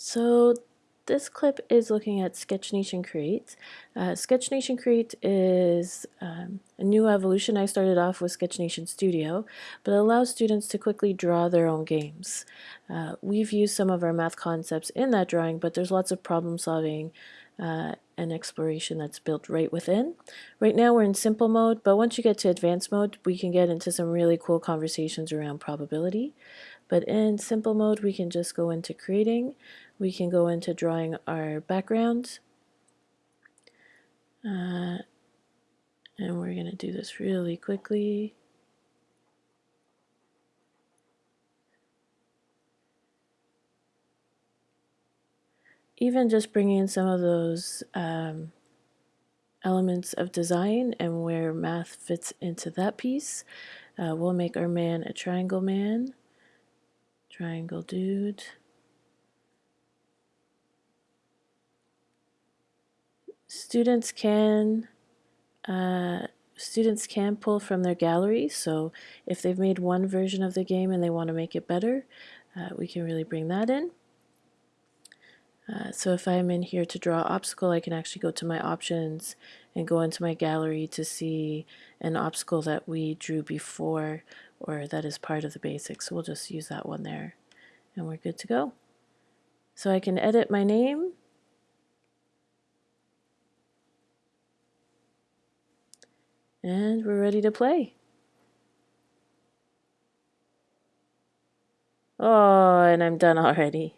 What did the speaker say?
So this clip is looking at Sketch Nation Create. Uh, Sketch Nation Create is um, a new evolution. I started off with Sketch Nation Studio, but it allows students to quickly draw their own games. Uh, we've used some of our math concepts in that drawing, but there's lots of problem solving uh, and exploration that's built right within. Right now we're in simple mode, but once you get to advanced mode, we can get into some really cool conversations around probability. But in simple mode, we can just go into creating. We can go into drawing our background. Uh, and we're going to do this really quickly. Even just bringing in some of those um, elements of design and where math fits into that piece. Uh, we'll make our man a triangle man triangle dude. Students can uh, students can pull from their gallery. So if they've made one version of the game and they want to make it better, uh, we can really bring that in. Uh, so if I'm in here to draw obstacle, I can actually go to my options and go into my gallery to see an obstacle that we drew before or that is part of the basics. So we'll just use that one there and we're good to go. So I can edit my name. And we're ready to play. Oh, and I'm done already.